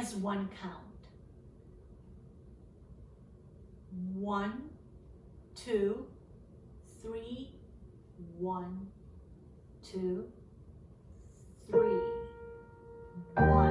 as one count. One, two, three, one, two, three, one.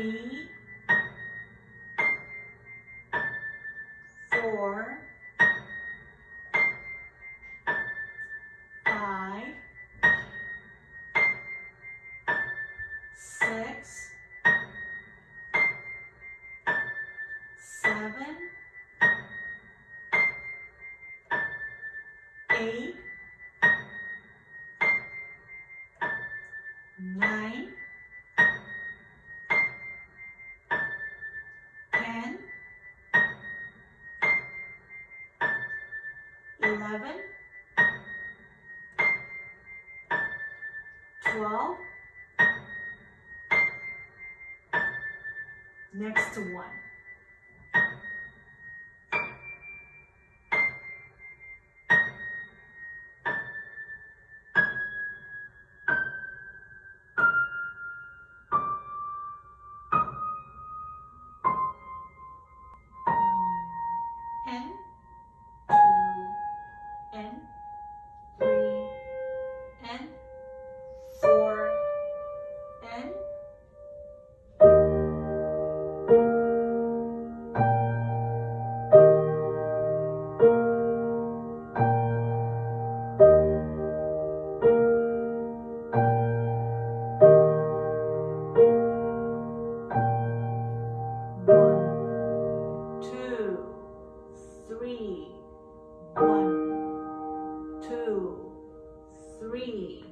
Three, four, five, six, seven, eight, 12. Next to one. Three, one, two, three,